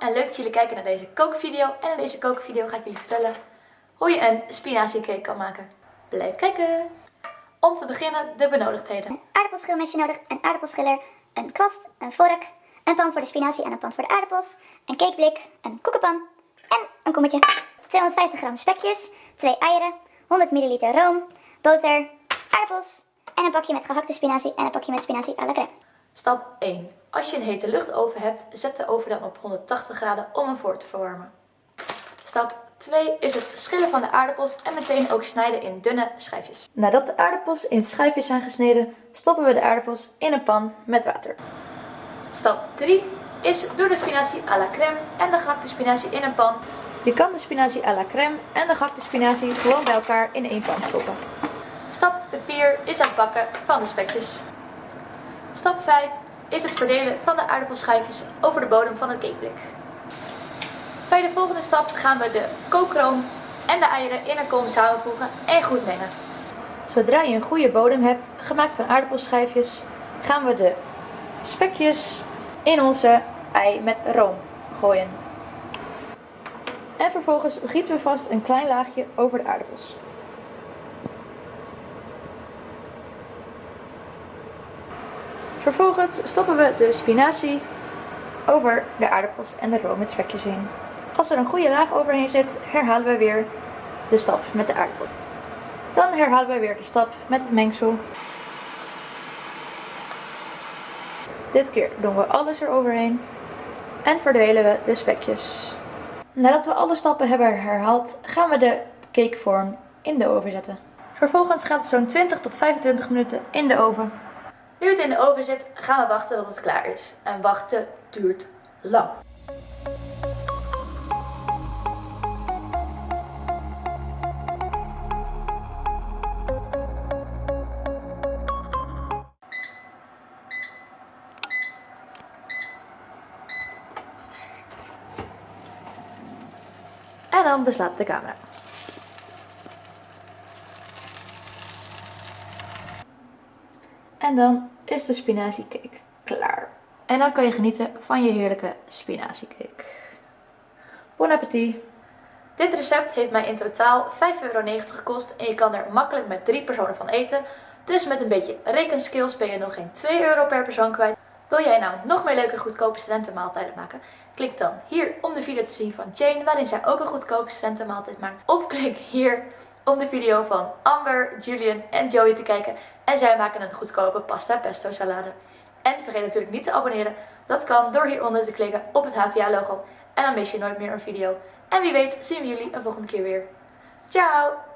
en leuk dat jullie kijken naar deze kookvideo. En in deze kookvideo ga ik jullie vertellen hoe je een spinaziecake kan maken. Blijf kijken! Om te beginnen de benodigdheden. Een aardappelschilmesje nodig, een aardappelschiller, een kwast, een vork, een pan voor de spinazie en een pan voor de aardappels, een cakeblik, een koekenpan en een kommetje. 250 gram spekjes, 2 eieren, 100 milliliter room, boter, aardappels en een pakje met gehakte spinazie en een pakje met spinazie à la crème. Stap 1. Als je een hete luchtoven hebt, zet de oven dan op 180 graden om hem voor te verwarmen. Stap 2 is het schillen van de aardappels en meteen ook snijden in dunne schijfjes. Nadat de aardappels in schijfjes zijn gesneden, stoppen we de aardappels in een pan met water. Stap 3 is doe de spinazie à la crème en de gehakte spinazie in een pan. Je kan de spinazie à la crème en de gehakte spinazie gewoon bij elkaar in één pan stoppen. Stap 4 is het bakken van de spekjes. Stap 5 is het verdelen van de aardappelschijfjes over de bodem van het cakeblik. Bij de volgende stap gaan we de kookroom en de eieren in een kom samenvoegen en goed mengen. Zodra je een goede bodem hebt, gemaakt van aardappelschijfjes, gaan we de spekjes in onze ei met room gooien. En vervolgens gieten we vast een klein laagje over de aardappels. Vervolgens stoppen we de spinazie over de aardappels en de room met spekjes heen. Als er een goede laag overheen zit, herhalen we weer de stap met de aardappel. Dan herhalen we weer de stap met het mengsel. Dit keer doen we alles eroverheen en verdelen we de spekjes. Nadat we alle stappen hebben herhaald, gaan we de cakevorm in de oven zetten. Vervolgens gaat het zo'n 20 tot 25 minuten in de oven. Nu het in de oven zit, gaan we wachten tot het klaar is. En wachten duurt lang. En dan beslaat de camera. En dan is de spinaziecake klaar. En dan kan je genieten van je heerlijke spinaziecake. Bon appetit! Dit recept heeft mij in totaal 5,90 euro gekost en je kan er makkelijk met drie personen van eten. Dus met een beetje rekenskills ben je nog geen 2 euro per persoon kwijt. Wil jij nou nog meer leuke goedkope studentenmaaltijden maken? Klik dan hier om de video te zien van Jane waarin zij ook een goedkope studentenmaaltijd maakt. Of klik hier om de video van Amber, Julian en Joey te kijken. En zij maken een goedkope pasta pesto salade. En vergeet natuurlijk niet te abonneren. Dat kan door hieronder te klikken op het HVA logo. En dan mis je nooit meer een video. En wie weet zien we jullie een volgende keer weer. Ciao!